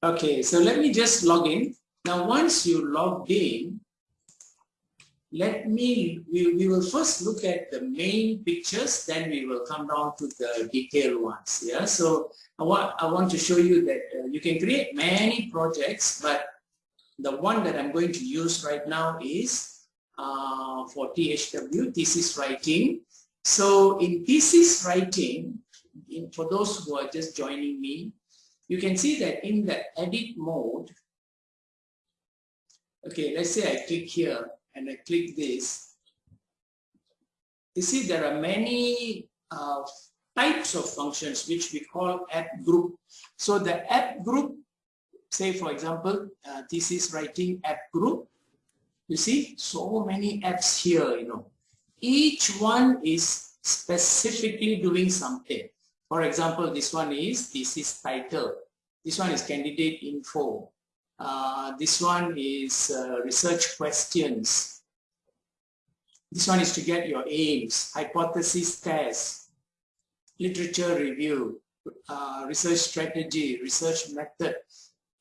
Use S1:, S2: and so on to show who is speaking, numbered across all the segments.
S1: Okay, so let me just log in. Now, once you log in, let me, we, we will first look at the main pictures, then we will come down to the detailed ones. Yeah, so I want, I want to show you that uh, you can create many projects, but the one that I'm going to use right now is uh, for THW, thesis writing. So in thesis writing, in, for those who are just joining me, you can see that in the edit mode, okay, let's say I click here and I click this. You see there are many uh, types of functions which we call app group. So the app group, say for example, uh, thesis writing app group, you see so many apps here, you know. Each one is specifically doing something. For example, this one is thesis title. This one is candidate info. Uh, this one is uh, research questions. This one is to get your aims, hypothesis test, literature review, uh, research strategy, research method.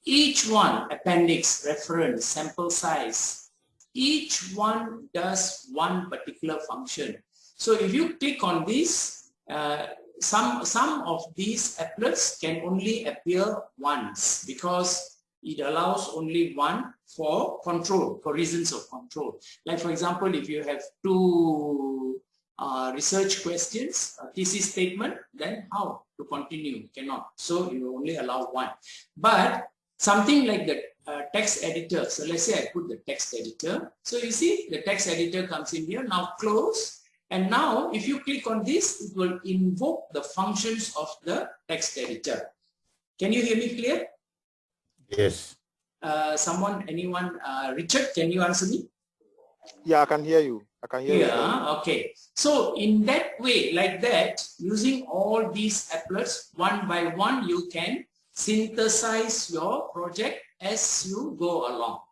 S1: Each one, appendix, reference, sample size, each one does one particular function. So if you click on this, uh, some, some of these applets can only appear once because it allows only one for control, for reasons of control. Like for example, if you have two uh, research questions, thesis statement, then how to continue? Cannot. So you only allow one. But something like the uh, text editor. So let's say I put the text editor. So you see the text editor comes in here. Now close and now if you click on this, it will invoke the functions of the text editor. Can you hear me clear?
S2: Yes.
S1: Uh, someone, anyone, uh, Richard, can you answer me?
S3: Yeah, I can hear you. I can hear
S1: yeah, you. Yeah, okay. So in that way, like that, using all these applets, one by one, you can synthesize your project as you go along.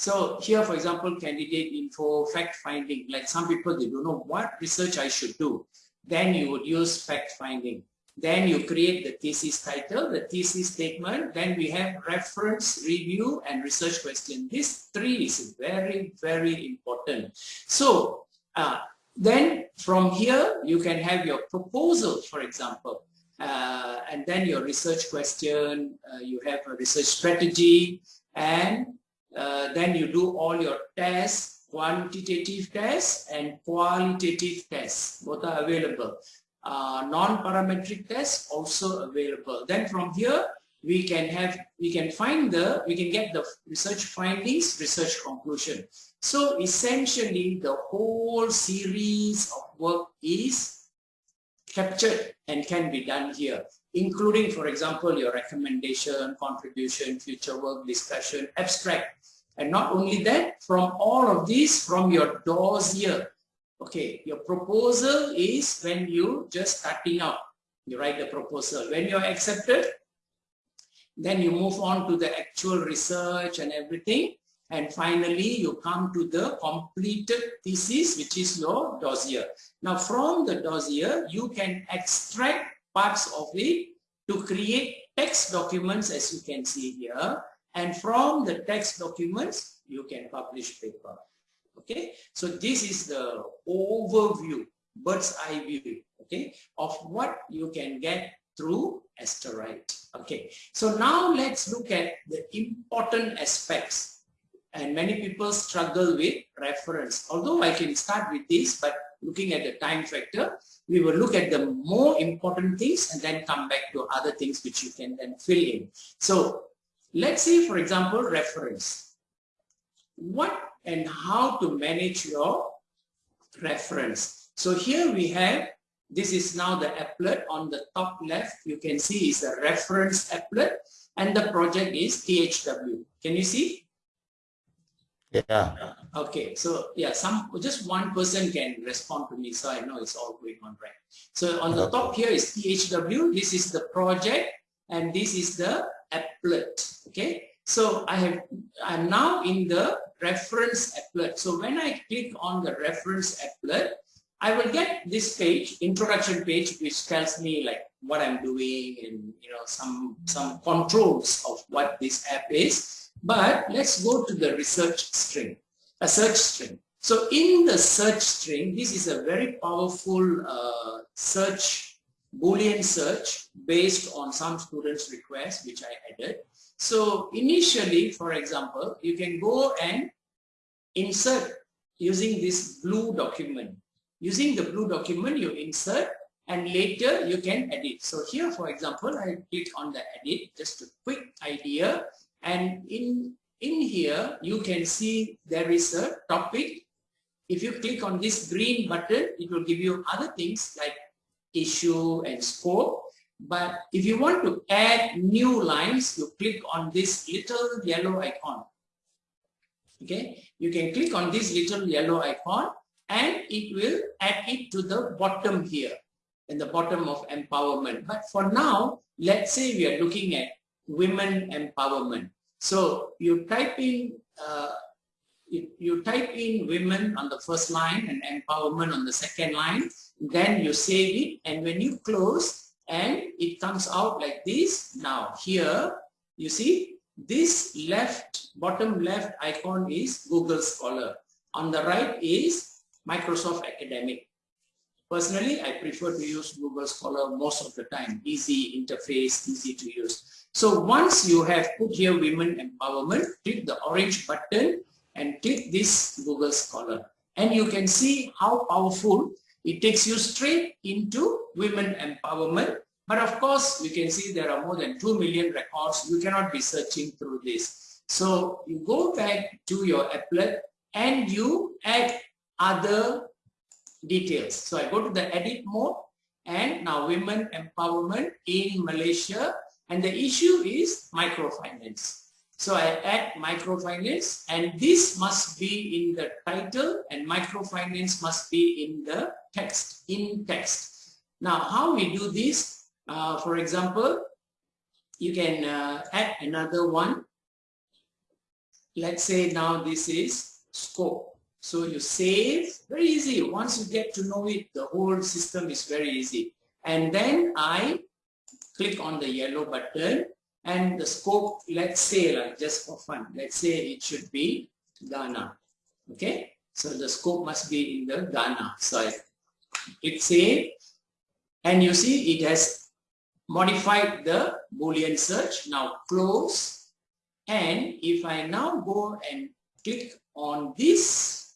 S1: So here, for example, candidate info, fact finding, like some people, they don't know what research I should do. Then you would use fact finding. Then you create the thesis title, the thesis statement. Then we have reference, review, and research question. This three is very, very important. So uh, then from here, you can have your proposal, for example. Uh, and then your research question, uh, you have a research strategy, and uh, then you do all your tests, quantitative tests and qualitative tests. Both are available. Uh, Non-parametric tests also available. Then from here, we can have, we can find the, we can get the research findings, research conclusion. So essentially, the whole series of work is captured and can be done here including, for example, your recommendation, contribution, future work, discussion, abstract. And not only that, from all of these, from your dossier, okay, your proposal is when you just starting out, you write the proposal. When you're accepted, then you move on to the actual research and everything. And finally, you come to the completed thesis, which is your dossier. Now, from the dossier, you can extract parts of it to create text documents as you can see here. And from the text documents you can publish paper. Okay? So this is the overview bird's eye view okay of what you can get through Asterite. Okay? So now let's look at the important aspects and many people struggle with reference. Although I can start with this but looking at the time factor we will look at the more important things and then come back to other things which you can then fill in. So let's see, for example, reference. What and how to manage your reference. So here we have, this is now the applet on the top left. You can see is a reference applet and the project is THW. Can you see?
S2: Yeah.
S1: Okay, so yeah, some just one person can respond to me, so I know it's all going on right. So on the top here is THW. This is the project, and this is the applet. Okay, so I have I'm now in the reference applet. So when I click on the reference applet, I will get this page, introduction page, which tells me like what I'm doing and you know some some controls of what this app is. But let's go to the research string, a search string. So in the search string, this is a very powerful uh, search, Boolean search based on some students' request, which I added. So initially, for example, you can go and insert using this blue document. Using the blue document, you insert and later you can edit. So here, for example, I click on the edit, just a quick idea. And in, in here, you can see there is a topic. If you click on this green button, it will give you other things like issue and scope. But if you want to add new lines, you click on this little yellow icon. Okay, you can click on this little yellow icon and it will add it to the bottom here in the bottom of empowerment. But for now, let's say we are looking at women empowerment. So you type in uh, you, you type in women on the first line and empowerment on the second line, then you save it and when you close and it comes out like this. Now here you see this left, bottom left icon is Google Scholar. On the right is Microsoft Academic. Personally, I prefer to use Google Scholar most of the time. Easy interface, easy to use. So once you have put here women empowerment, click the orange button and click this Google Scholar. And you can see how powerful it takes you straight into women empowerment but of course, you can see there are more than 2 million records. You cannot be searching through this. So you go back to your applet and you add other details. So I go to the edit mode and now women empowerment in Malaysia and the issue is microfinance. So I add microfinance and this must be in the title and microfinance must be in the text, in text. Now how we do this? Uh, for example, you can uh, add another one. Let's say now this is scope. So you save, very easy. Once you get to know it, the whole system is very easy. And then I click on the yellow button and the scope, let's say like just for fun, let's say it should be Ghana. Okay, so the scope must be in the Ghana. So I click save and you see it has modified the boolean search now close and if I now go and click on this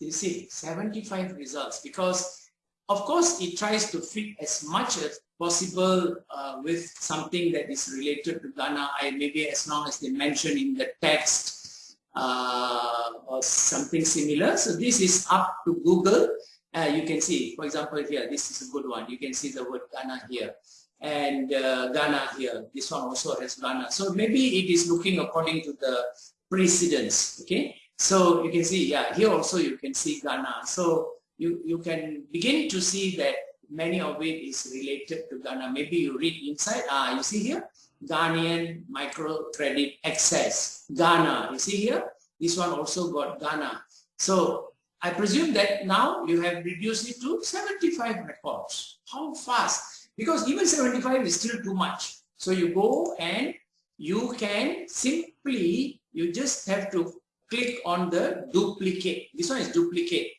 S1: you see 75 results because of course it tries to fit as much as possible uh, with something that is related to Ghana I maybe as long as they mention in the text uh, or something similar so this is up to Google uh, you can see, for example, here, this is a good one. You can see the word Ghana here and uh, Ghana here. This one also has Ghana. So maybe it is looking according to the precedence, okay? So you can see, yeah, here also you can see Ghana. So you, you can begin to see that many of it is related to Ghana. Maybe you read inside, ah, you see here, Ghanaian microcredit access, Ghana. You see here, this one also got Ghana. So I presume that now you have reduced it to 75 records. How fast? Because even 75 is still too much. So you go and you can simply, you just have to click on the duplicate. This one is duplicate.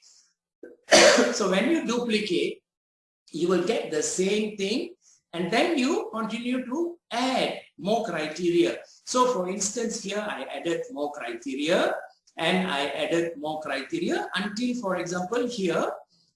S1: So when you duplicate, you will get the same thing and then you continue to add more criteria. So for instance, here I added more criteria and I added more criteria until, for example, here,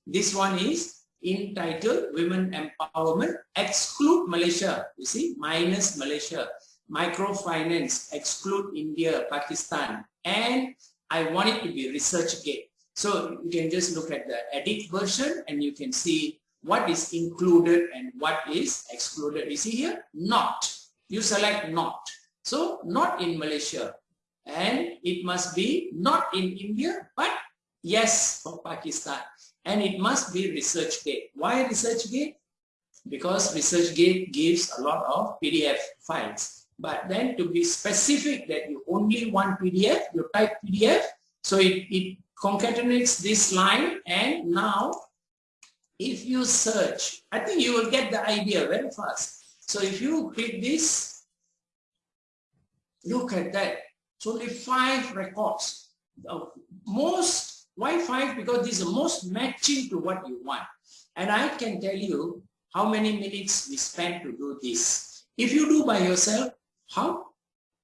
S1: this one is entitled Women Empowerment, exclude Malaysia, you see, minus Malaysia, microfinance, exclude India, Pakistan, and I want it to be ResearchGate. So you can just look at the edit version and you can see what is included and what is excluded. You see here, not. You select not. So not in Malaysia, and it must be not in India but yes for Pakistan and it must be ResearchGate. Why ResearchGate? Because ResearchGate gives a lot of PDF files. But then to be specific that you only want PDF, you type PDF. So it, it concatenates this line and now if you search, I think you will get the idea very fast. So if you click this, look at that. It's only five records. Most, why five? Because this is the most matching to what you want. And I can tell you how many minutes we spend to do this. If you do by yourself, how?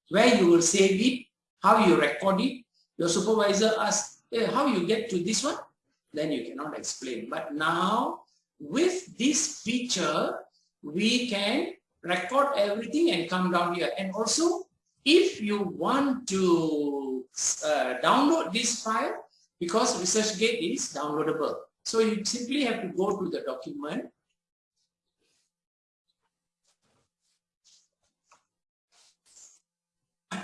S1: Where you will save it, how you record it. Your supervisor asks, how you get to this one? then you cannot explain. But now with this feature, we can record everything and come down here. And also, if you want to uh, download this file, because ResearchGate is downloadable. So you simply have to go to the document.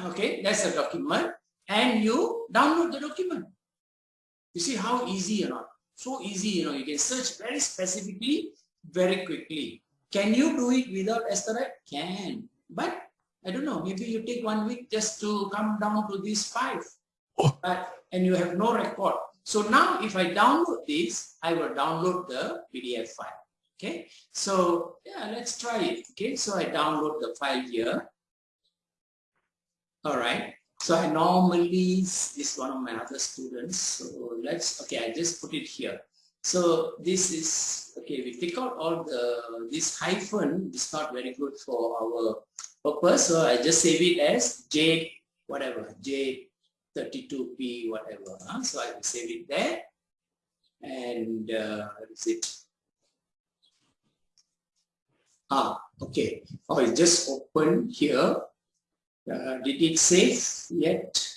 S1: Okay, that's a document and you download the document. You see how easy or not? So easy, you know, you can search very specifically, very quickly. Can you do it without Esterite? Can. But I don't know, maybe you take one week just to come down to these five. Oh. But, and you have no record. So now if I download this, I will download the PDF file. Okay, so yeah, let's try it. Okay, so I download the file here. All right. So I normally, this is one of my other students. So let's, okay, I just put it here. So this is, okay, we take out all the, this hyphen is not very good for our purpose. So I just save it as J, whatever, J32P, whatever. Huh? So I will save it there. And uh, is it? Ah, okay. Oh, it just open here. Uh, did it save yet?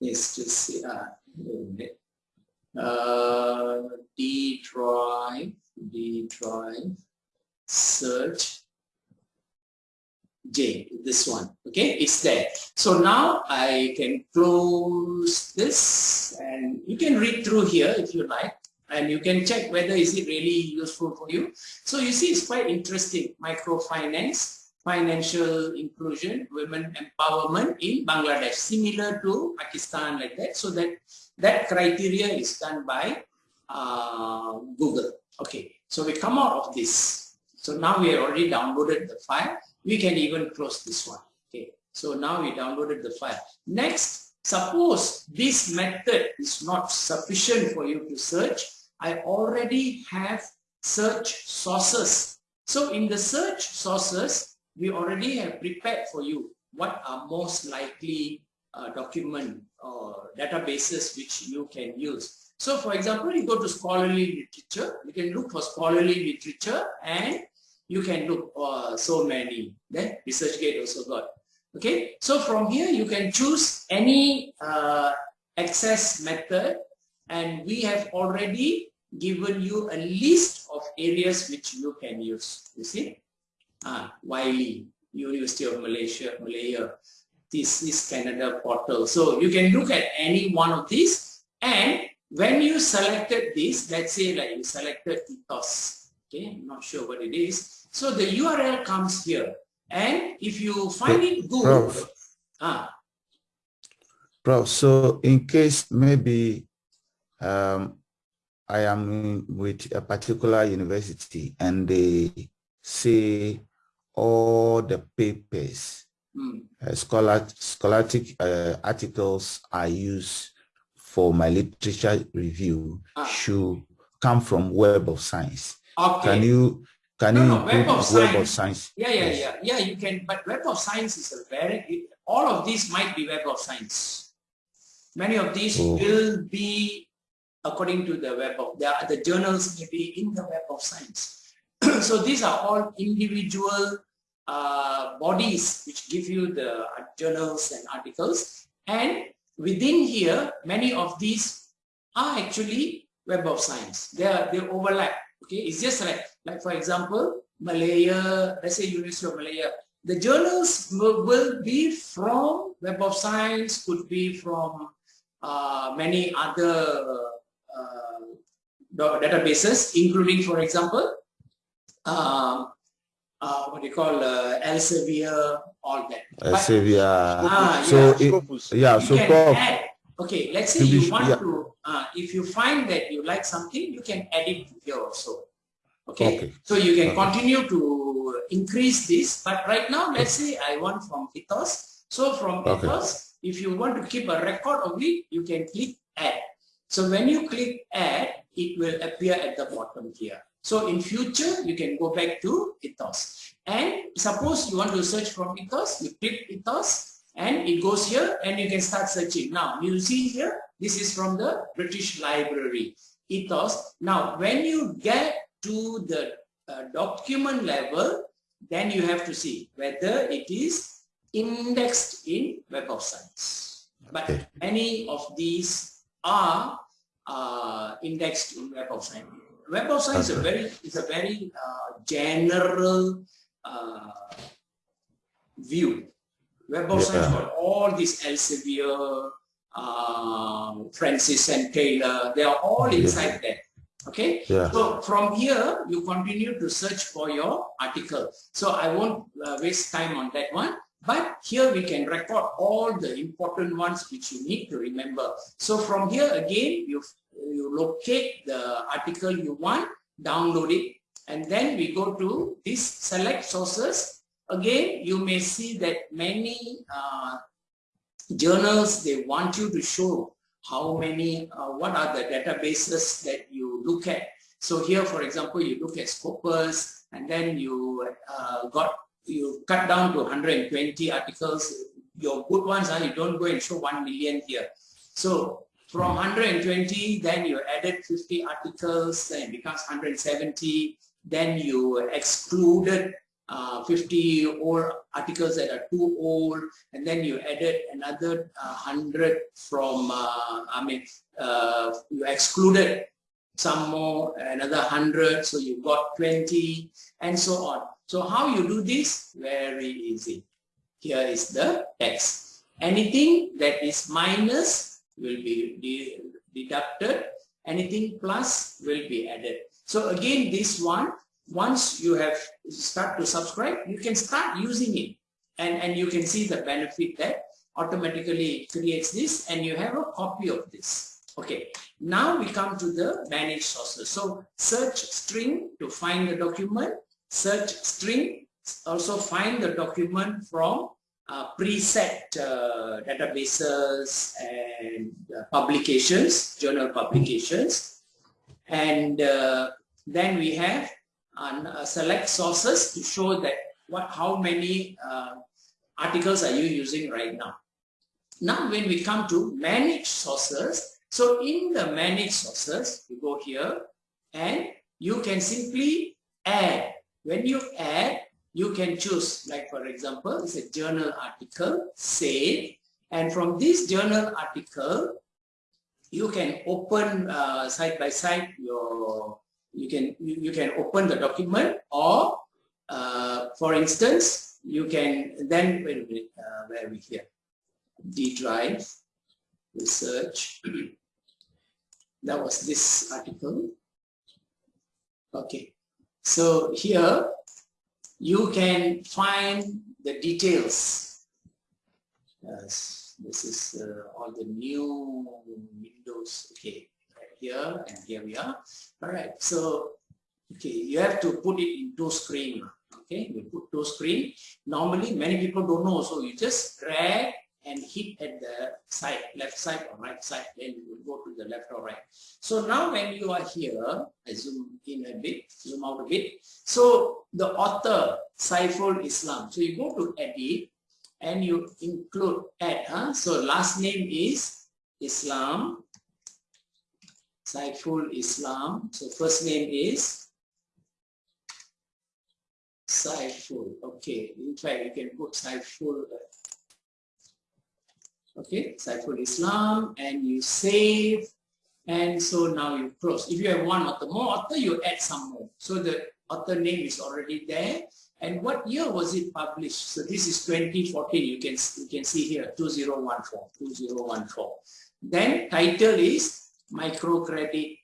S1: Yes, just see. Uh, uh, D drive, D drive, search, J, this one. Okay, it's there. So now I can close this and you can read through here if you like and you can check whether is it really useful for you. So you see it's quite interesting, microfinance financial inclusion, women empowerment in Bangladesh, similar to Pakistan like that. So that that criteria is done by uh, Google. Okay, so we come out of this. So now we have already downloaded the file. We can even close this one. Okay, so now we downloaded the file. Next, suppose this method is not sufficient for you to search. I already have search sources. So in the search sources, we already have prepared for you what are most likely uh, document or databases which you can use. So for example, you go to scholarly literature, you can look for scholarly literature and you can look uh, so many. Then ResearchGate also got. Okay, so from here you can choose any uh, access method and we have already given you a list of areas which you can use. You see? Ah, Wiley, University of Malaysia, Malaya. This is Canada portal. So you can look at any one of these and when you selected this, let's say like you selected ethos, okay, I'm not sure what it is. So the URL comes here and if you find it good, Prof. ah,
S2: Prof, so in case maybe um, I am with a particular university and they say all the papers, mm. uh, scholar, scholastic uh, articles I use for my literature review ah. should come from Web of Science. Okay. Can you can no, you no, Web, of, Web of Science?
S1: Yeah, yeah, yes. yeah, yeah. You can, but Web of Science is a very. All of these might be Web of Science. Many of these oh. will be according to the Web of the, the journals may be in the Web of Science. So these are all individual uh, bodies which give you the journals and articles. And within here, many of these are actually Web of Science. They, are, they overlap. Okay, it's just like, like for example, Malaya, let's say University of Malaya. The journals will, will be from Web of Science, could be from uh, many other uh, databases, including, for example, uh, uh, what do you call uh, Elsevier, all that.
S2: Elsevier. Ah, so yeah, it, yeah so
S1: Prof, okay, let's say you want yeah. to uh, if you find that you like something, you can add it here also. Okay?
S2: Okay.
S1: So you can
S2: Okay.
S1: continue to increase this, but right now, let's say I want from ethos. So from
S2: Okay.
S1: ethos, if you want to keep a record of it, you can click add. So when you click add, it will appear at the bottom here. So in future, you can go back to ethos. And suppose you want to search from ethos, you click ethos and it goes here and you can start searching. Now you see here, this is from the British Library, ethos. Now when you get to the uh, document level, then you have to see whether it is indexed in Web of Science. But many of these are uh, indexed in Web of Science. Web of Science is a very is a very uh, general uh, view. Web of Science
S2: Yeah.
S1: got all these Elsevier, uh, Francis and Taylor, they are all
S2: Yeah.
S1: inside there. Okay,
S2: Yeah.
S1: so from here, you continue to search for your article. So I won't uh, waste time on that one. But here we can record all the important ones which you need to remember. So from here again, you, you locate the article you want, download it, and then we go to this select sources. Again, you may see that many uh, journals, they want you to show how many, uh, what are the databases that you look at. So here, for example, you look at Scopus and then you uh, got, you cut down to 120 articles. Your good ones are, you don't go and show 1 million here. So from 120, then you added 50 articles, then it becomes 170. Then you excluded uh, 50 old articles that are too old, and then you added another uh, 100 from, uh, I mean, uh, you excluded some more, another 100, so you got 20, and so on. So how you do this? Very easy. Here is the text. Anything that is minus will be de deducted, anything plus will be added. So again, this one, once you have start to subscribe, you can start using it and, and you can see the benefit that automatically creates this and you have a copy of this. Okay, now we come to the manage sources. So search string to find the document, search string, also find the document from uh, preset uh, databases and uh, publications, journal publications. And uh, then we have uh, select sources to show that what how many uh, articles are you using right now. Now when we come to manage sources, so in the manage sources, you go here and you can simply add. When you add, you can choose, like for example, it's a journal article, save, and from this journal article, you can open uh, side by side your, you can, you, you can open the document or uh, for instance, you can then, wait a minute, uh, where are we here? D drive, research, that was this article. Okay, so here you can find the details. Yes, this is uh, all the new windows. Okay, right here and here we are. All right, so okay, you have to put it into screen. Okay, you put to screen. Normally, many people don't know, so you just drag and hit at the side, left side or right side, then you will go to the left or right. So now when you are here, I zoom in a bit, zoom out a bit. So the author, Saiful Islam. So you go to edit and you include add. Huh? So last name is Islam, Saiful Islam. So first name is Saiful. Okay, in fact you can put Saiful uh, okay Saiful Islam and you save and so now you close. If you have one author more author you add some more. So the author name is already there. And what year was it published? So this is 2014 you can you can see here 2014 2014 then title is microcredit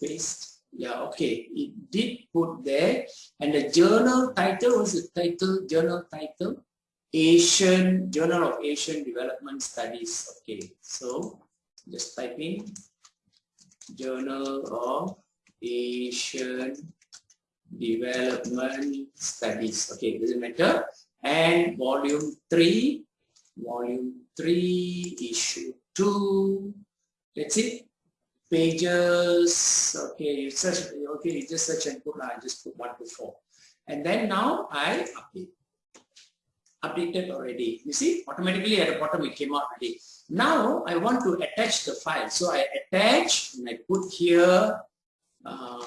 S1: based. Yeah okay. It did put there. And the journal title was the title? Journal title Asian Journal of Asian Development Studies. Okay, so just type in Journal of Asian Development Studies. Okay, it doesn't matter. And volume 3, volume 3, issue 2. That's it. Pages. Okay, you search. Okay, you just search and put. I just put 1 to 4. And then now I update. Updated already. You see, automatically at the bottom it came out already. Now I want to attach the file. So I attach and I put here uh,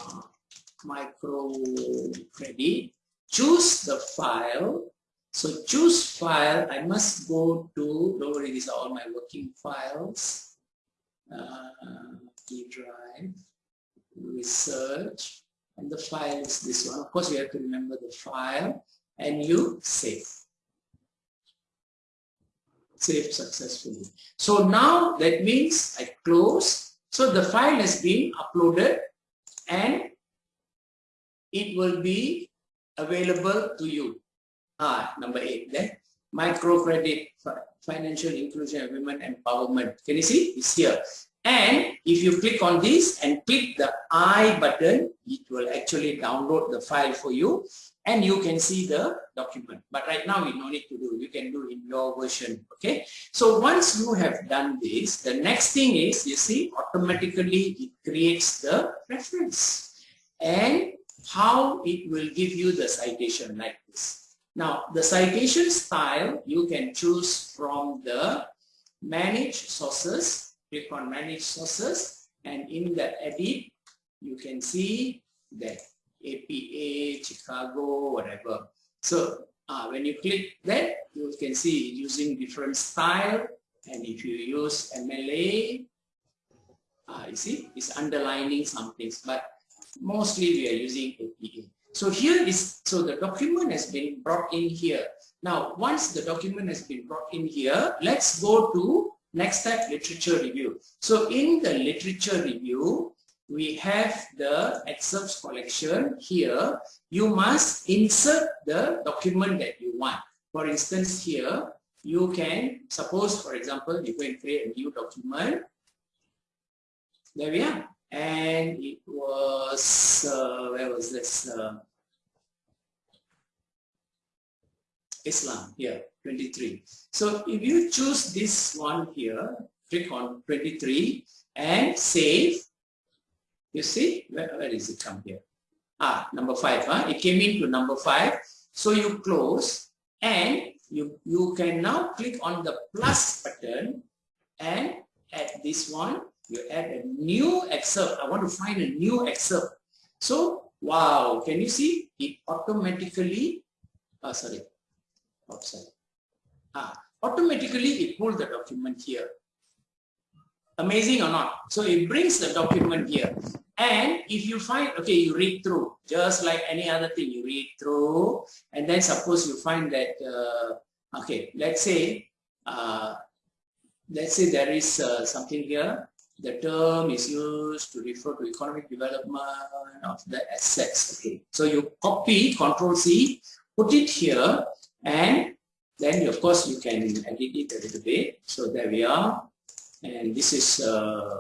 S1: micro credit. Choose the file. So choose file. I must go to, don't worry, these are all my working files. Uh, E drive, research, and the file is this one. Of course, you have to remember the file and you save saved successfully. So now that means I close. So the file has been uploaded and it will be available to you. Ah, number eight then. Microcredit, financial inclusion and women empowerment. Can you see? It's here. And if you click on this and click the I button, it will actually download the file for you and you can see the document. But right now we no need to do, you can do in your version, okay? So once you have done this, the next thing is, you see, automatically it creates the reference and how it will give you the citation like this. Now, the citation style, you can choose from the manage sources, click on manage sources, and in the edit, you can see that APA, Chicago, whatever. So uh, when you click that, you can see using different style. And if you use MLA, uh, you see, it's underlining some things, but mostly we are using APA. So here is, so the document has been brought in here. Now, once the document has been brought in here, let's go to next step, literature review. So in the literature review, we have the excerpts collection here. You must insert the document that you want. For instance, here, you can, suppose, for example, you can create a new document. There we are. And it was, uh, where was this? Uh, Islam here, 23. So if you choose this one here, click on 23 and save, you see, where, where is it come here? Ah, number five, huh? it came into number five. So you close and you, you can now click on the plus button and at this one, you add a new excerpt. I want to find a new excerpt. So, wow, can you see? It automatically, oh, sorry. Ah, automatically it pulled the document here. Amazing or not? So it brings the document here. And if you find, okay, you read through, just like any other thing, you read through, and then suppose you find that, uh, okay, let's say, uh, let's say there is uh, something here, the term is used to refer to economic development of the assets, okay. So you copy, control C, put it here, and then of course you can edit it a little bit. So there we are, and this is uh,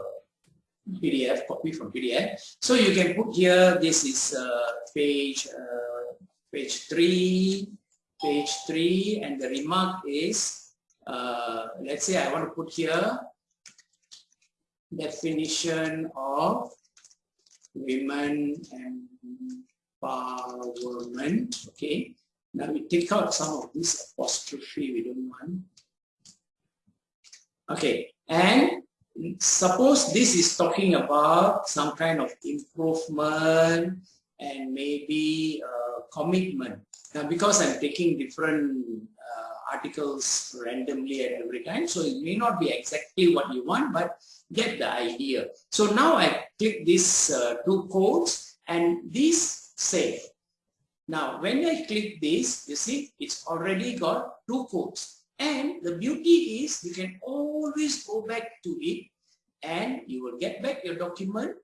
S1: PDF, copy from PDF. So you can put here, this is uh, page, uh, page 3, page 3, and the remark is, uh, let's say I want to put here definition of women empowerment, okay. Now we take out some of this apostrophe we don't want. Okay, and suppose this is talking about some kind of improvement and maybe uh, commitment. Now, because I'm taking different uh, articles randomly at every time, so it may not be exactly what you want, but get the idea. So now I click these uh, two codes and these save. Now, when I click this, you see, it's already got two codes. And the beauty is you can always go back to it and you will get back your document,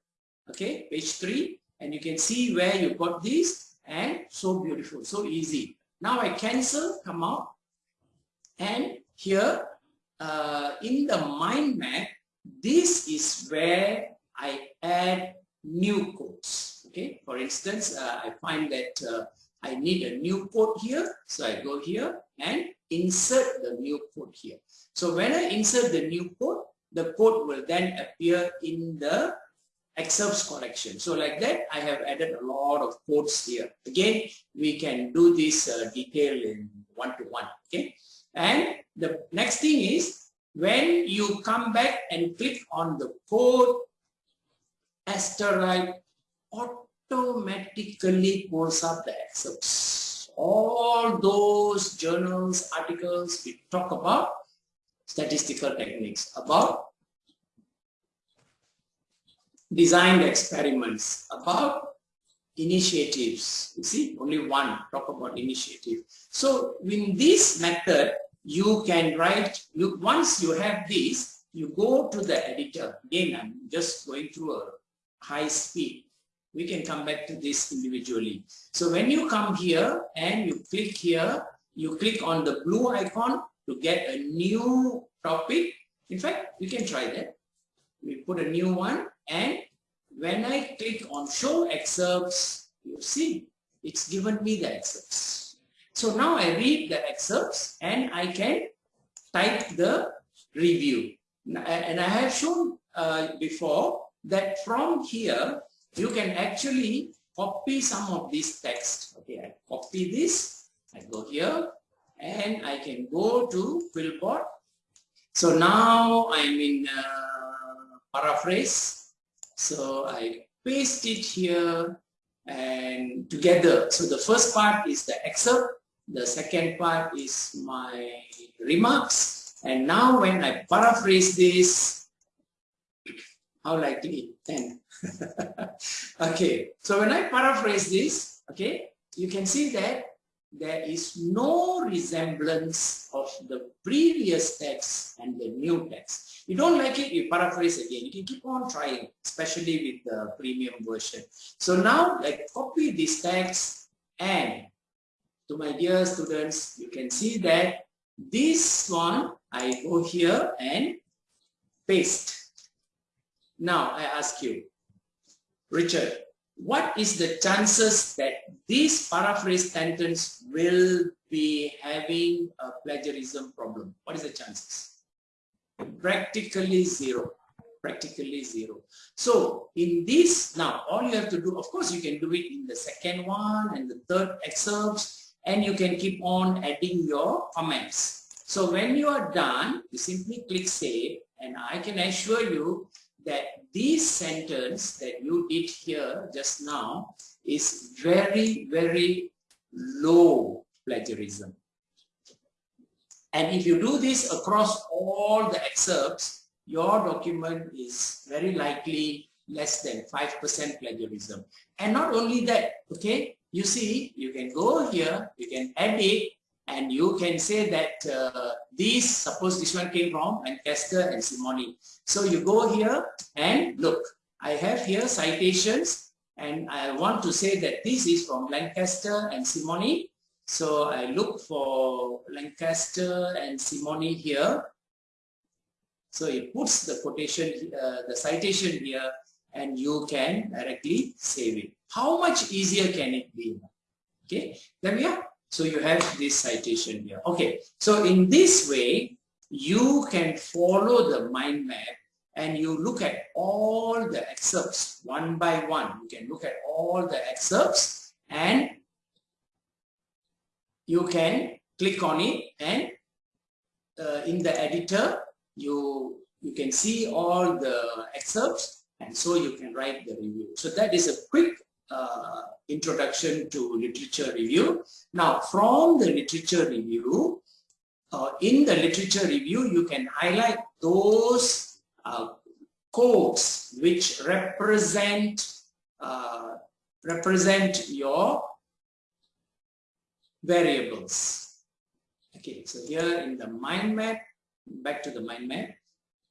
S1: okay, page 3, and you can see where you got this and so beautiful, so easy. Now I cancel, come out, and here uh, in the mind map, this is where I add new codes. Okay, for instance, uh, I find that uh, I need a new code here. So I go here and insert the new code here. So when I insert the new code, the code will then appear in the excerpts collection. So like that, I have added a lot of codes here. Again, we can do this uh, detail in one-to-one, -one, okay? And the next thing is, when you come back and click on the code asteroid, automatically pulls up the excerpts. All those journals, articles we talk about statistical techniques, about designed experiments, about initiatives. You see, only one talk about initiative. So in this method, you can write, you, once you have this, you go to the editor. Again, I'm just going through a high speed. We can come back to this individually. So when you come here and you click here, you click on the blue icon to get a new topic. In fact, we can try that. We put a new one and when I click on show excerpts, you see, it's given me the excerpts. So now I read the excerpts and I can type the review. And I have shown uh, before that from here, you can actually copy some of this text. Okay, I copy this, I go here, and I can go to Quillbot. So now I'm in uh, paraphrase. So I paste it here and together. So the first part is the excerpt. The second part is my remarks. And now when I paraphrase this, how likely 10 okay so when i paraphrase this okay you can see that there is no resemblance of the previous text and the new text. You don't like it you paraphrase again. You can keep on trying especially with the premium version. So now like copy this text and to my dear students you can see that this one i go here and paste. Now I ask you, Richard, what is the chances that this paraphrase sentence will be having a plagiarism problem? What is the chances? Practically zero. Practically zero. So in this, now all you have to do, of course you can do it in the second one and the third excerpts and you can keep on adding your comments. So when you are done, you simply click save and I can assure you that this sentence that you did here just now is very, very low plagiarism. And if you do this across all the excerpts, your document is very likely less than 5% plagiarism. And not only that, okay, you see, you can go here, you can edit, and you can say that uh, these, suppose this one came from Lancaster and Simony. So you go here and look, I have here citations and I want to say that this is from Lancaster and Simony. So I look for Lancaster and Simony here. So it puts the quotation, uh, the citation here and you can directly save it. How much easier can it be? Okay, there we are. So you have this citation here. Okay, so in this way, you can follow the mind map and you look at all the excerpts one by one. You can look at all the excerpts and you can click on it and uh, in the editor, you, you can see all the excerpts and so you can write the review. So that is a quick uh, introduction to literature review. Now, from the literature review, uh, in the literature review, you can highlight those uh, codes which represent uh, represent your variables. Okay, so here in the mind map, back to the mind map,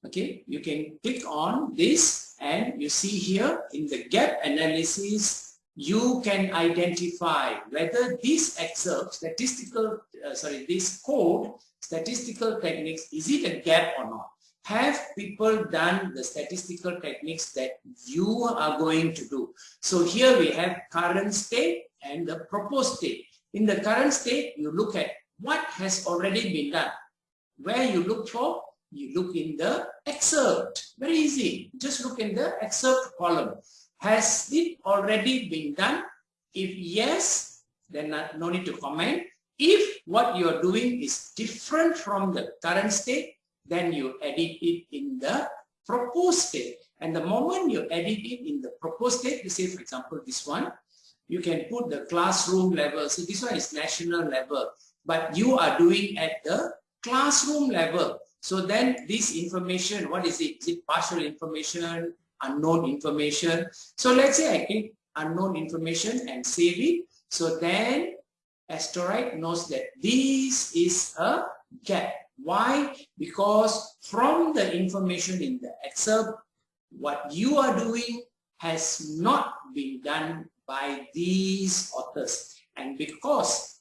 S1: okay, you can click on this and you see here in the gap analysis, you can identify whether this excerpt, statistical, uh, sorry, this code, statistical techniques, is it a gap or not? have people done the statistical techniques that you are going to do? So here we have current state and the proposed state. In the current state, you look at what has already been done. Where you look for, you look in the excerpt. Very easy. Just look in the excerpt column. Has it already been done? If yes, then no need to comment. If what you are doing is different from the current state, then you edit it in the proposed state. And the moment you edit it in the proposed state, you say, for example, this one, you can put the classroom level. So this one is national level, but you are doing at the classroom level. So then this information, what is it? Is it partial information, unknown information? So let's say I click unknown information and save it. So then Asterite knows that this is a gap. Why? Because from the information in the excerpt, what you are doing has not been done by these authors. And because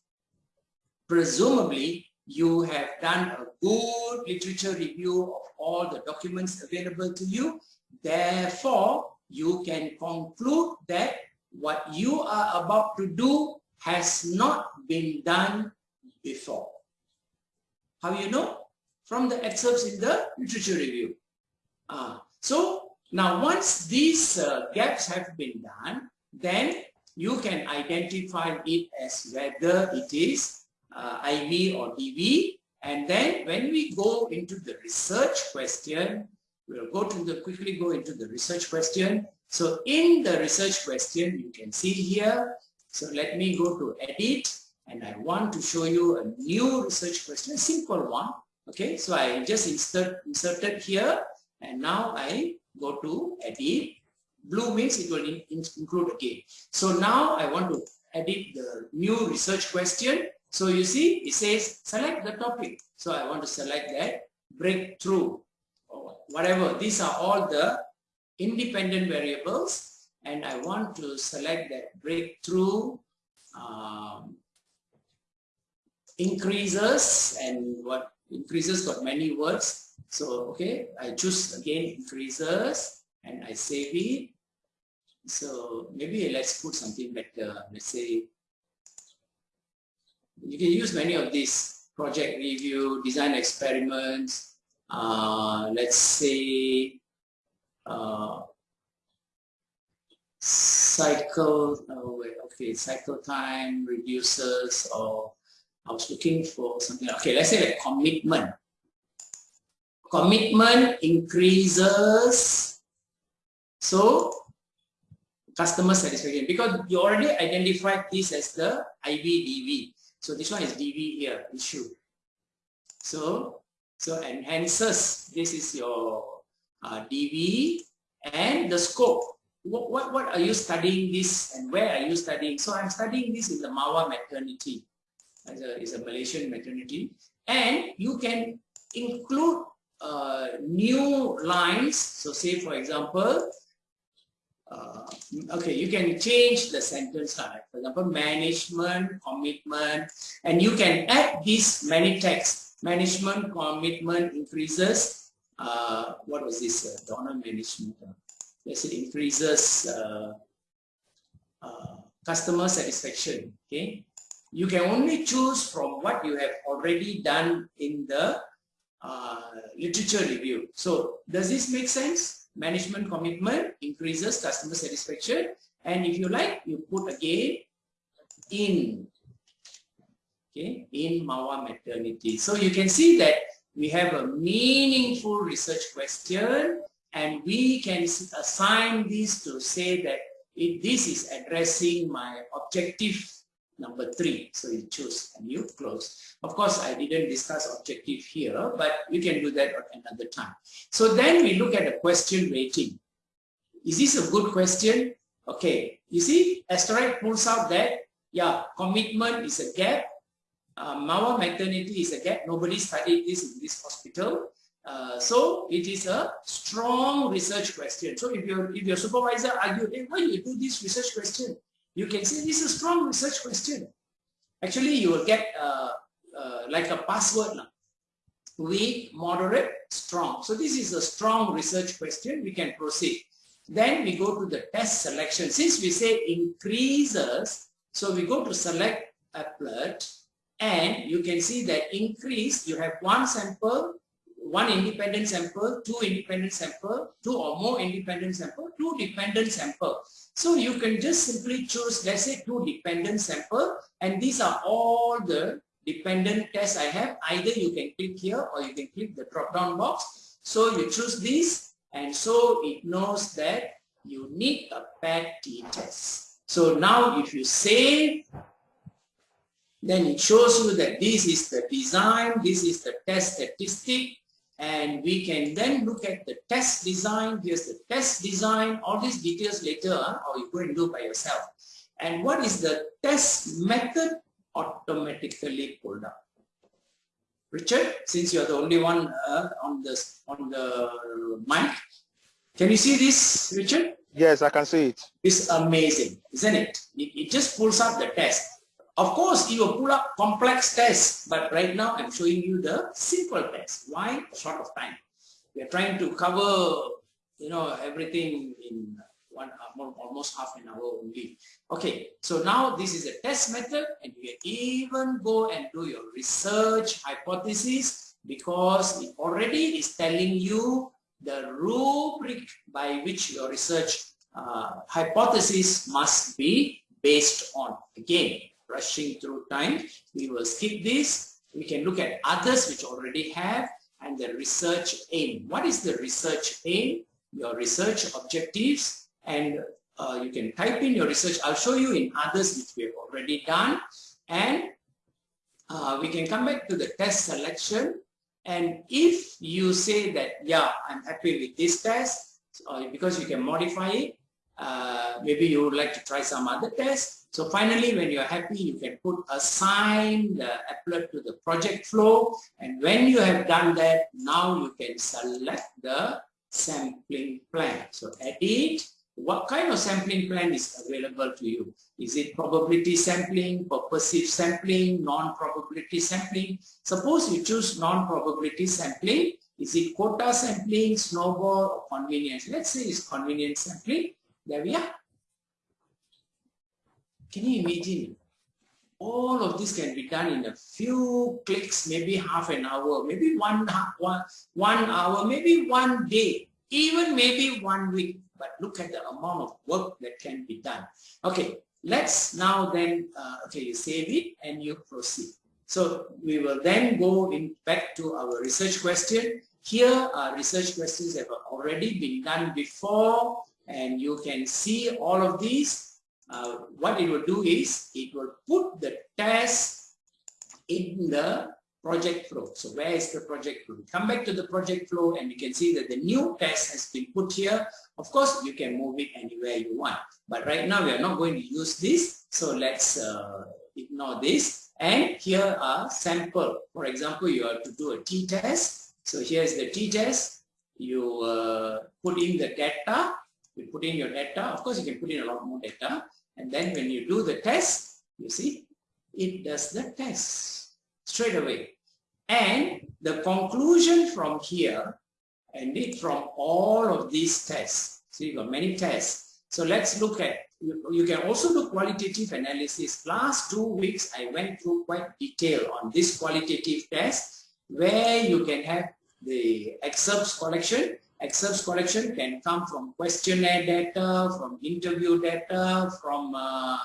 S1: presumably you have done a good literature review of all the documents available to you, therefore you can conclude that what you are about to do has not been done before. How you know? From the excerpts in the literature review. Uh, so now once these uh, gaps have been done, then you can identify it as whether it is uh, IB or DB. And then when we go into the research question, we'll go to the quickly go into the research question. So in the research question, you can see here. So let me go to edit and I want to show you a new research question, a simple one. Okay, so I just insert inserted here and now I go to edit. Blue means it will in, in, include again. So now I want to edit the new research question. So you see, it says select the topic. So I want to select that breakthrough or whatever. These are all the independent variables and I want to select that breakthrough um, increases and what increases got many words. So, okay, I choose again increases and I save it. So maybe let's put something better. Let's say you can use many of these project review, design experiments. Uh, let's say uh, cycle, oh wait, okay, cycle time reduces or I was looking for something. Okay, let's say like commitment. Commitment increases. So customer satisfaction because you already identified this as the IBDV. So this one is DV here, issue. So, so enhances, this is your uh, DV and the scope. What, what, what are you studying this and where are you studying? So I'm studying this in the Mawa maternity as a, is a Malaysian maternity. And you can include uh, new lines. So say, for example, uh, okay, you can change the sentence. Like, for example, management, commitment, and you can add these many texts. Management, commitment increases. Uh, what was this? Uh, donor management. Uh, let's increases uh, uh, customer satisfaction. Okay, you can only choose from what you have already done in the uh, literature review. So does this make sense? Management commitment increases customer satisfaction. And if you like, you put again in, okay, in Mawa maternity. So you can see that we have a meaningful research question and we can assign this to say that if this is addressing my objective number three. So you choose and you close. Of course, I didn't discuss objective here, but we can do that at another time. So then we look at the question rating. Is this a good question? Okay, you see, Asterite pulls out that, yeah, commitment is a gap. Uh, Mawa maternity is a gap. Nobody studied this in this hospital. Uh, so it is a strong research question. So if your if your supervisor argued, hey, why you do this research question? You can see this is a strong research question. Actually, you will get uh, uh, like a password. Now. weak, moderate, strong. So this is a strong research question. We can proceed. Then we go to the test selection. Since we say increases, so we go to select applet and you can see that increase, you have one sample, one independent sample, two independent sample, two or more independent sample, two dependent sample. So you can just simply choose, let's say two dependent sample and these are all the dependent tests I have. Either you can click here or you can click the drop down box. So you choose this and so it knows that you need a PET test. So now if you save, then it shows you that this is the design, this is the test statistic, and we can then look at the test design. Here's the test design, all these details later, or you go and do by yourself. And what is the test method automatically pulled up? Richard, since you're the only one uh, on the on the mic, can you see this, Richard?
S3: Yes, I can see it.
S1: It's amazing, isn't it? It, it just pulls up the test. Of course, will pull up complex tests, but right now I'm showing you the simple test. Why? Short of time. We are trying to cover, you know, everything in one almost half an hour only. Okay, so now this is a test method and you can even go and do your research hypothesis because it already is telling you the rubric by which your research uh, hypothesis must be based on. Again, rushing through time, we will skip this. We can look at others which already have and the research aim. What is the research aim? Your research objectives and uh, you can type in your research. I'll show you in others which we have already done and uh, we can come back to the test selection and if you say that, yeah, I'm happy with this test, uh, because you can modify it, uh, maybe you would like to try some other test. So finally, when you're happy, you can put assign the applet to the project flow. And when you have done that, now you can select the sampling plan. So edit, what kind of sampling plan is available to you? Is it probability sampling, purposive sampling, non-probability sampling? Suppose you choose non-probability sampling. Is it quota sampling, snowball, or convenience? Let's say it's convenience sampling. There we are. Can you imagine? All of this can be done in a few clicks, maybe half an hour, maybe one, one, one hour, maybe one day, even maybe one week but look at the amount of work that can be done. Okay, let's now then, uh, okay, you save it and you proceed. So we will then go in back to our research question. Here, our research questions have already been done before and you can see all of these. Uh, what it will do is, it will put the test in the project flow. So where is the project flow? Come back to the project flow and you can see that the new test has been put here. Of course, you can move it anywhere you want. But right now we are not going to use this. So let's uh, ignore this. And here are sample. For example, you have to do a t-test. So here's the t-test. You uh, put in the data. You put in your data. Of course, you can put in a lot more data. And then when you do the test, you see, it does the test straight away. And the conclusion from here, and it from all of these tests, so you got many tests. So let's look at, you, you can also do qualitative analysis. Last two weeks, I went through quite detail on this qualitative test, where you can have the excerpts collection. Excerpts collection can come from questionnaire data, from interview data, from uh,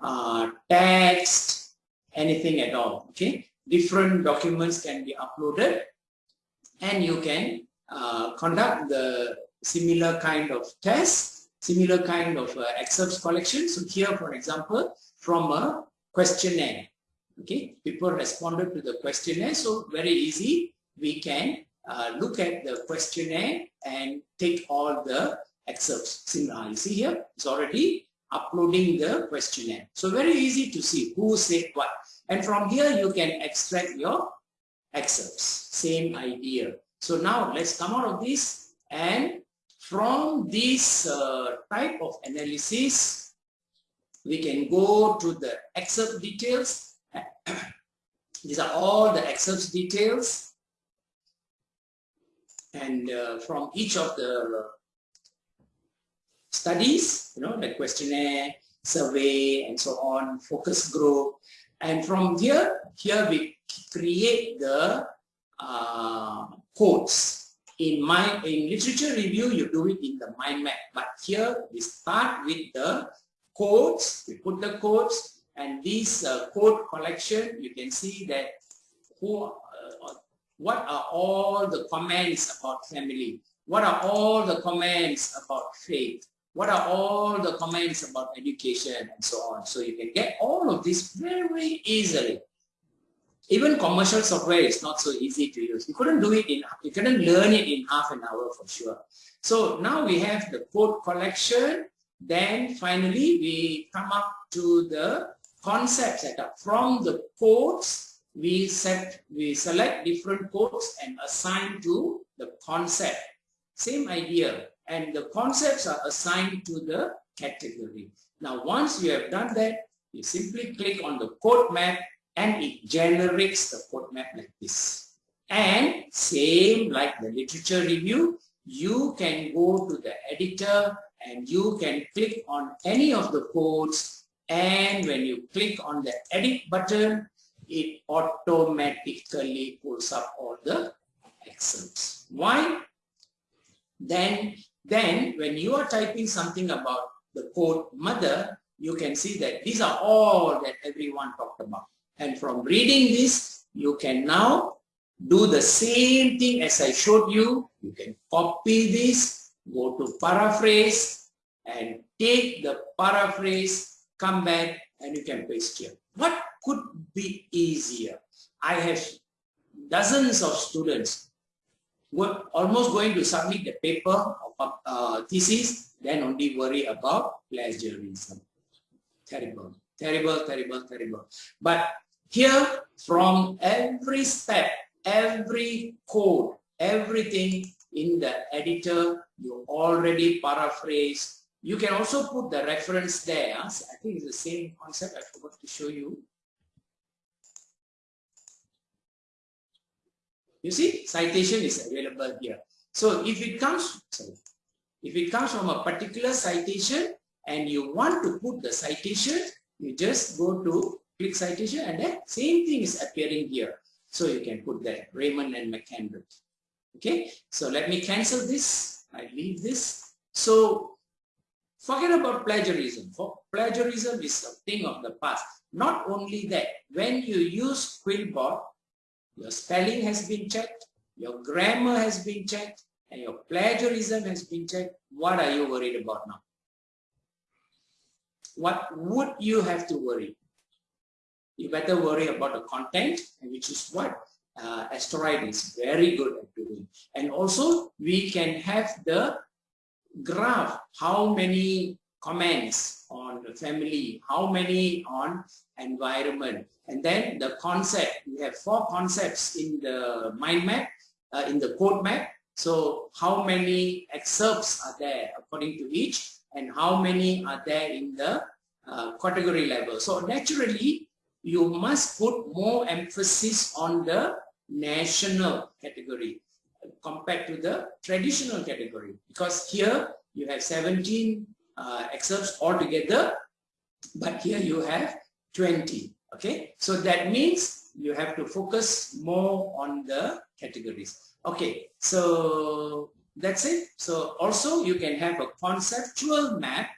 S1: uh, text, anything at all, okay? different documents can be uploaded and you can uh, conduct the similar kind of test, similar kind of uh, excerpts collection. So here, for example, from a questionnaire, okay, people responded to the questionnaire. So very easy, we can uh, look at the questionnaire and take all the excerpts. Similar, you see here, it's already uploading the questionnaire. So very easy to see who said what. And from here, you can extract your excerpts. Same idea. So now let's come out of this and from this uh, type of analysis, we can go to the excerpt details. These are all the excerpt details. And uh, from each of the studies, you know, the questionnaire, survey, and so on, focus group. And from here, here we create the uh, codes. In my in literature review, you do it in the mind map. But here we start with the codes. We put the codes, and this uh, code collection, you can see that who, uh, what are all the comments about family? What are all the comments about faith? what are all the comments about education and so on. So you can get all of this very easily. Even commercial software is not so easy to use. You couldn't do it in, you couldn't learn it in half an hour for sure. So now we have the code collection. Then finally we come up to the concept setup. From the codes, we set, we select different codes and assign to the concept. Same idea and the concepts are assigned to the category. Now, once you have done that, you simply click on the code map and it generates the code map like this. And same like the literature review, you can go to the editor and you can click on any of the codes and when you click on the edit button, it automatically pulls up all the excerpts. Why? Then then when you are typing something about the code mother, you can see that these are all that everyone talked about. And from reading this, you can now do the same thing as I showed you. You can copy this, go to paraphrase and take the paraphrase, come back and you can paste here. What could be easier? I have dozens of students were almost going to submit the paper of uh, thesis, then only worry about plagiarism. Terrible, terrible, terrible, terrible. But here, from every step, every code, everything in the editor, you already paraphrase. You can also put the reference there. I think it's the same concept. I forgot to show you. You see, citation is available here. So if it comes, sorry, if it comes from a particular citation and you want to put the citation, you just go to click citation and then same thing is appearing here. So you can put that Raymond and McCandless. Okay, so let me cancel this. I leave this. So forget about plagiarism. For plagiarism is a thing of the past. Not only that, when you use Quillbot, your spelling has been checked, your grammar has been checked, and your plagiarism has been checked. What are you worried about now? What would you have to worry? You better worry about the content, which is what uh, Asterite is very good at doing. And also, we can have the graph, how many comments on the family, how many on environment, and then the concept. We have four concepts in the mind map, uh, in the code map. So how many excerpts are there according to each, and how many are there in the uh, category level. So naturally, you must put more emphasis on the national category compared to the traditional category because here you have 17 uh, excerpts altogether, but here you have 20. Okay, so that means you have to focus more on the categories. Okay, so that's it. So also you can have a conceptual map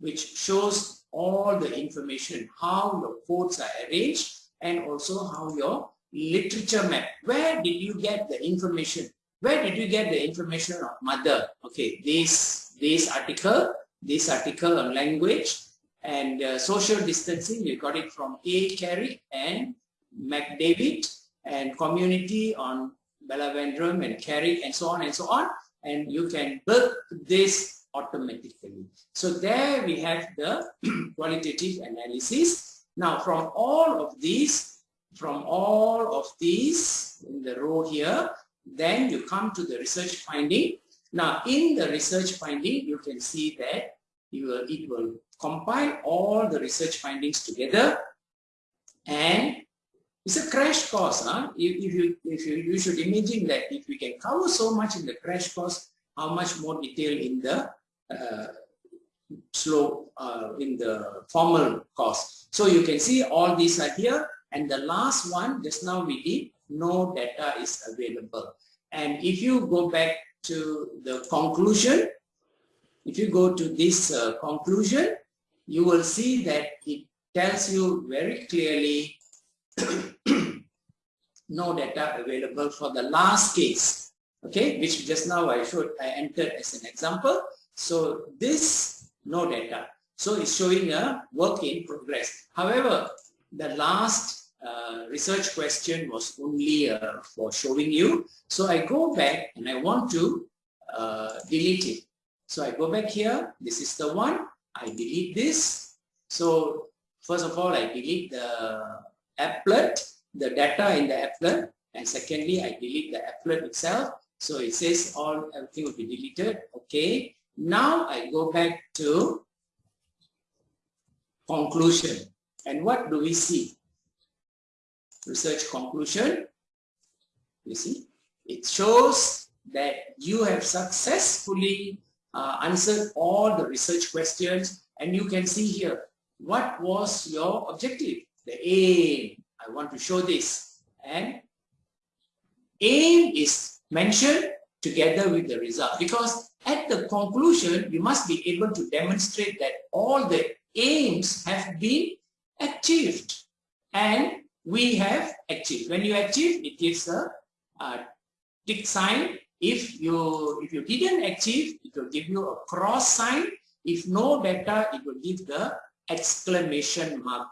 S1: which shows all the information, how your codes are arranged and also how your literature map. Where did you get the information? Where did you get the information of mother? Okay, this, this article this article on language and uh, social distancing. You got it from A. Carrick and McDavid and community on Ballavendram and Carrick and so on and so on. And you can build this automatically. So there we have the qualitative analysis. Now from all of these, from all of these in the row here, then you come to the research finding now, in the research finding, you can see that will, it will compile all the research findings together and it's a crash course. Huh? If, if, you, if you, you should imagine that if we can cover so much in the crash course, how much more detail in the uh, slow, uh, in the formal course. So you can see all these are here. And the last one, just now we did, no data is available. And if you go back to the conclusion, if you go to this uh, conclusion, you will see that it tells you very clearly no data available for the last case, okay, which just now I showed, I entered as an example. So this no data. So it's showing a work in progress. However, the last uh, research question was only uh, for showing you. So I go back and I want to uh, delete it. So I go back here. This is the one. I delete this. So first of all, I delete the applet, the data in the applet. And secondly, I delete the applet itself. So it says all everything will be deleted. Okay. Now I go back to conclusion. And what do we see? Research conclusion, you see, it shows that you have successfully uh, answered all the research questions. And you can see here, what was your objective? The aim, I want to show this. And aim is mentioned together with the result. Because at the conclusion, you must be able to demonstrate that all the aims have been achieved. And we have achieved. When you achieve, it gives a, a tick sign. If you if you didn't achieve, it will give you a cross sign. If no data, it will give the exclamation mark.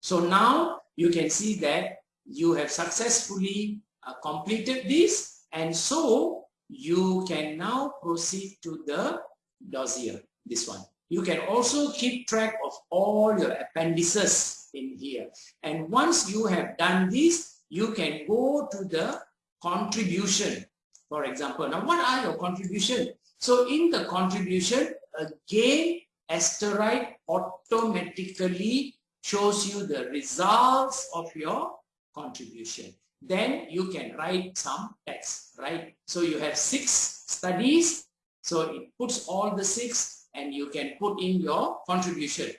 S1: So now you can see that you have successfully uh, completed this and so you can now proceed to the dossier, this one. You can also keep track of all your appendices in here. And once you have done this, you can go to the contribution, for example. Now, what are your contribution? So in the contribution, again, Asterite automatically shows you the results of your contribution. Then you can write some text, right? So you have six studies. So it puts all the six and you can put in your contribution.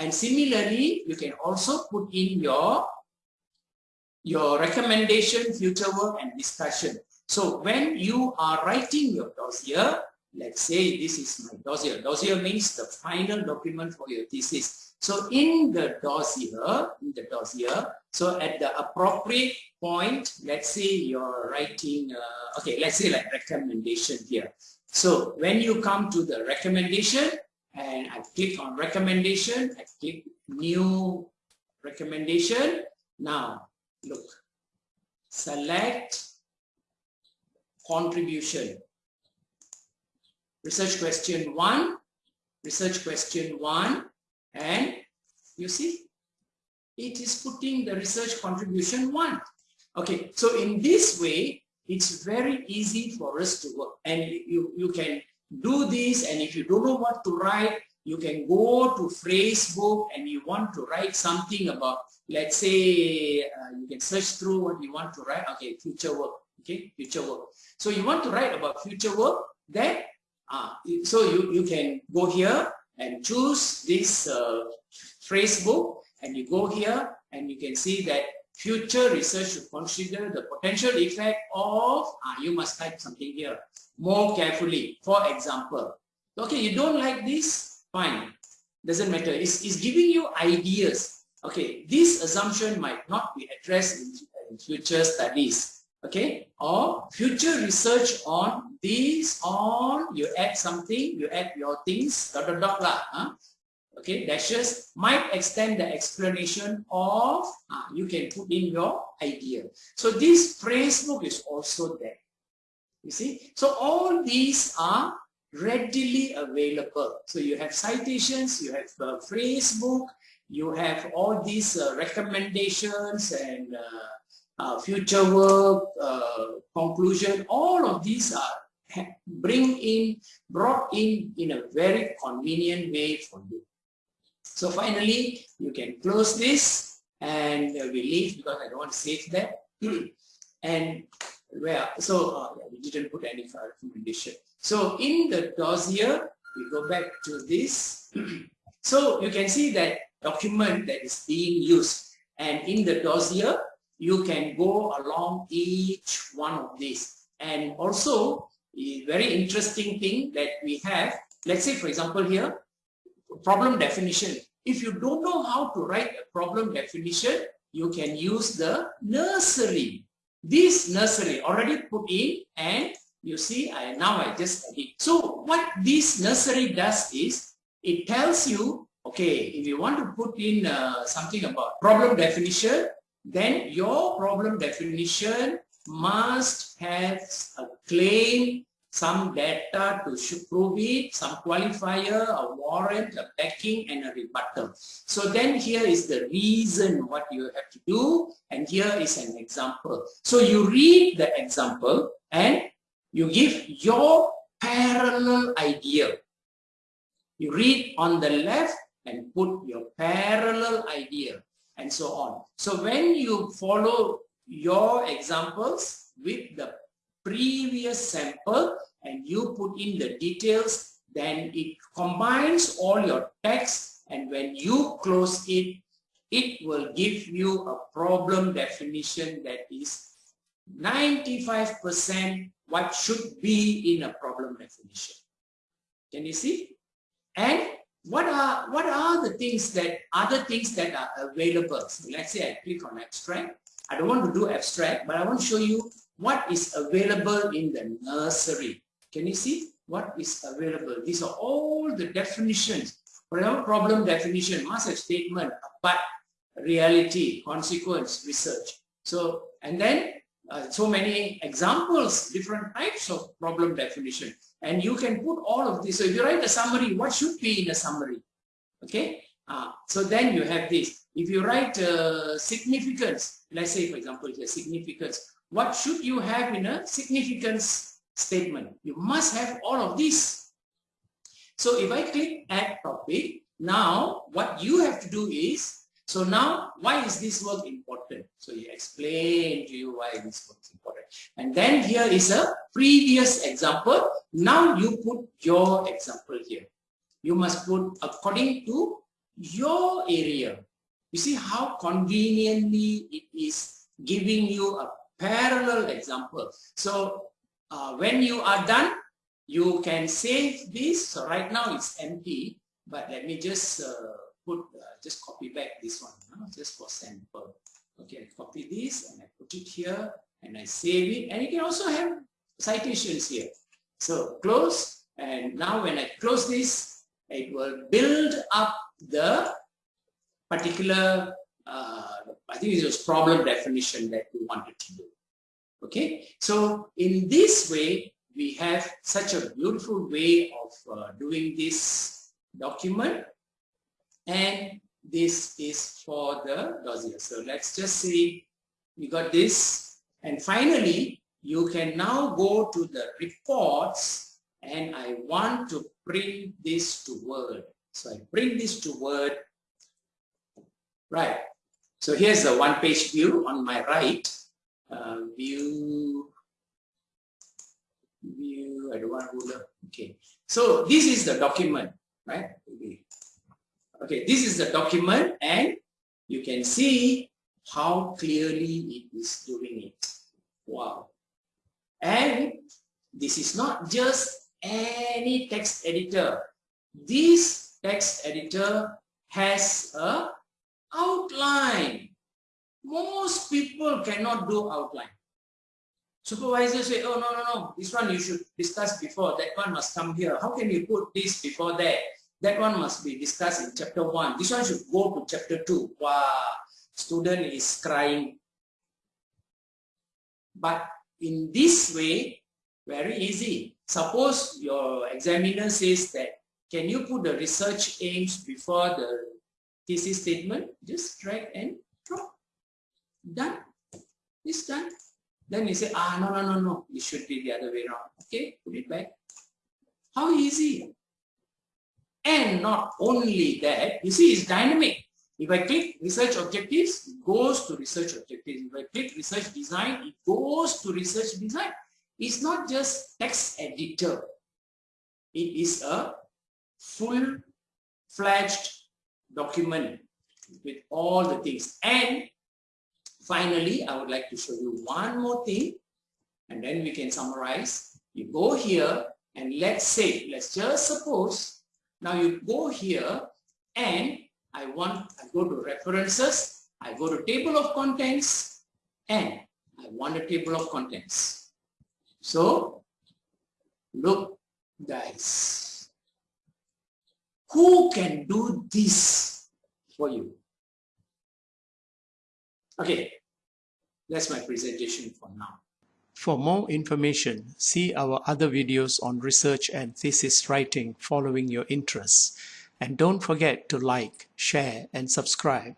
S1: And similarly, you can also put in your, your recommendation, future work and discussion. So when you are writing your dossier, let's say this is my dossier. Dossier means the final document for your thesis. So in the dossier, in the dossier, so at the appropriate point, let's say you're writing, uh, okay, let's say like recommendation here. So when you come to the recommendation and I click on recommendation, I click new recommendation. Now look, select contribution. Research question one, research question one, and you see, it is putting the research contribution one. Okay, so in this way, it's very easy for us to work and you, you can do this and if you don't know what to write, you can go to phrase book and you want to write something about, let's say, uh, you can search through what you want to write. Okay, future work. Okay, future work. So you want to write about future work, then, uh, so you, you can go here and choose this uh, phrase book and you go here and you can see that Future research should consider the potential effect of, ah, you must type something here, more carefully. For example, okay, you don't like this? Fine, doesn't matter. It's, it's giving you ideas. Okay, this assumption might not be addressed in, in future studies. Okay, or future research on this, on, you add something, you add your things, dot, dot, dot, lah, huh? Okay, dashes might extend the explanation of, uh, you can put in your idea. So this phrase book is also there. You see? So all these are readily available. So you have citations, you have a phrase book, you have all these uh, recommendations and uh, uh, future work, uh, conclusion, all of these are bring in, brought in in a very convenient way for you. So finally, you can close this and we leave because I don't want to save that. and where, so uh, we didn't put any recommendation. So in the dossier, we go back to this. so you can see that document that is being used. And in the dossier, you can go along each one of these. And also, a very interesting thing that we have, let's say for example here, problem definition. If you don't know how to write a problem definition, you can use the nursery. This nursery already put in and you see I now I just edit. So what this nursery does is it tells you okay if you want to put in uh, something about problem definition then your problem definition must have a claim some data to prove it, some qualifier, a warrant, a backing, and a rebuttal. So then here is the reason what you have to do, and here is an example. So you read the example and you give your parallel idea. You read on the left and put your parallel idea and so on. So when you follow your examples with the previous sample and you put in the details, then it combines all your text and when you close it, it will give you a problem definition that is 95% what should be in a problem definition. Can you see? And what are what are the things that other things that are available? So let's say I click on abstract. I don't want to do abstract, but I want to show you what is available in the nursery. Can you see what is available? These are all the definitions. Example, problem definition, must have statement, but reality, consequence, research. So, and then uh, so many examples, different types of problem definition. And you can put all of this. So if you write a summary, what should be in a summary? Okay. Uh, so then you have this. If you write uh, significance, let's say for example here significance, what should you have in a significance statement? You must have all of these. So if I click add topic, now what you have to do is so now, why is this work important? So he explained to you why this work is important. And then here is a previous example. Now you put your example here. You must put according to your area. You see how conveniently it is giving you a parallel example. So uh, when you are done, you can save this. So right now it's empty, but let me just uh, put, uh, just copy back this one, just for sample. Okay, I copy this and I put it here and I save it. And you can also have citations here. So close, and now when I close this, it will build up the particular, uh, I think it was problem definition that we wanted to do. Okay, so in this way, we have such a beautiful way of uh, doing this document and this is for the dossier. So let's just see, we got this. And finally, you can now go to the reports and I want to bring this to Word. So I bring this to Word. Right. So here's the one-page view on my right. Uh, view, view, I don't want ruler. Okay. So this is the document, right? Okay, this is the document and you can see how clearly it is doing it. Wow. And this is not just any text editor. This text editor has a outline. Most people cannot do outline. Supervisors say, oh, no, no, no, this one you should discuss before, that one must come here. How can you put this before that? That one must be discussed in chapter 1. This one should go to chapter 2. Wow, student is crying. But in this way, very easy. Suppose your examiner says that, can you put the research aims before the thesis statement? Just drag and drop. Done. It's done. Then you say, ah, no, no, no, no. It should be the other way around. Okay, put it back. How easy. And not only that, you see it's dynamic. If I click research objectives, it goes to research objectives. If I click research design, it goes to research design. It's not just text editor. It is a full-fledged document with all the things. And finally, I would like to show you one more thing and then we can summarize. You go here and let's say, let's just suppose, now you go here and I want, I go to references, I go to table of contents and I want a table of contents. So look guys, who can do this for you? Okay, that's my presentation for now.
S4: For more information, see our other videos on research and thesis writing following your interests. And don't forget to like, share, and subscribe.